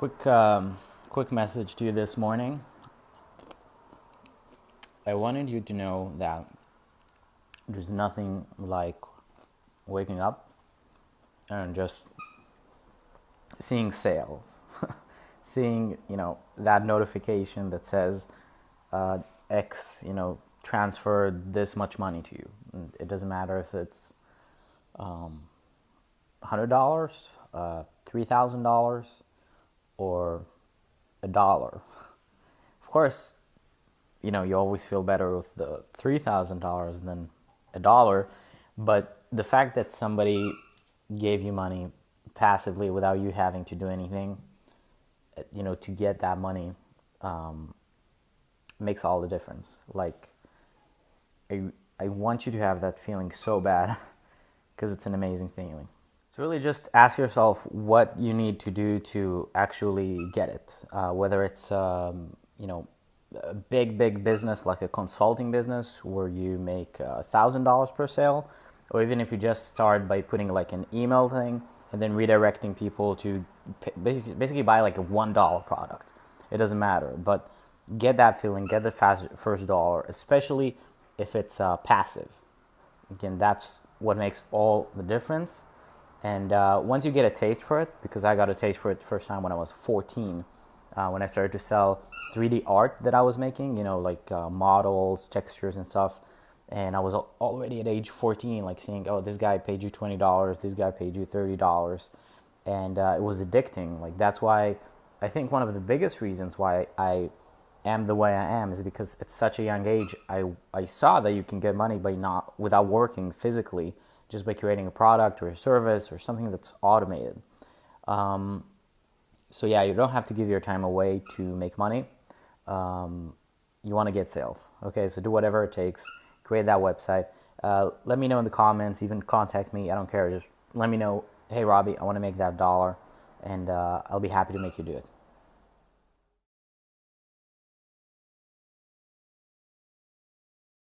Quick, um, quick message to you this morning. I wanted you to know that there's nothing like waking up and just seeing sales, seeing you know that notification that says uh, X, you know, transferred this much money to you. And it doesn't matter if it's um, hundred dollars, uh, three thousand dollars or a dollar. Of course, you know, you always feel better with the $3,000 than a dollar, but the fact that somebody gave you money passively without you having to do anything, you know, to get that money um, makes all the difference. Like, I, I want you to have that feeling so bad because it's an amazing feeling. Really just ask yourself what you need to do to actually get it. Uh, whether it's, um, you know, a big, big business like a consulting business where you make a thousand dollars per sale, or even if you just start by putting like an email thing and then redirecting people to basically buy like a one dollar product. It doesn't matter, but get that feeling, get the fast first dollar, especially if it's uh, passive. Again, that's what makes all the difference. And uh, once you get a taste for it, because I got a taste for it first time when I was 14, uh, when I started to sell 3D art that I was making, you know, like uh, models, textures, and stuff. And I was already at age 14, like seeing, oh, this guy paid you $20, this guy paid you $30. And uh, it was addicting. Like, that's why I think one of the biggest reasons why I am the way I am is because at such a young age, I, I saw that you can get money by not, without working physically just by creating a product or a service or something that's automated. Um, so yeah, you don't have to give your time away to make money. Um, you want to get sales. Okay, so do whatever it takes. Create that website. Uh, let me know in the comments. Even contact me. I don't care. Just let me know. Hey, Robbie, I want to make that dollar, and uh, I'll be happy to make you do it.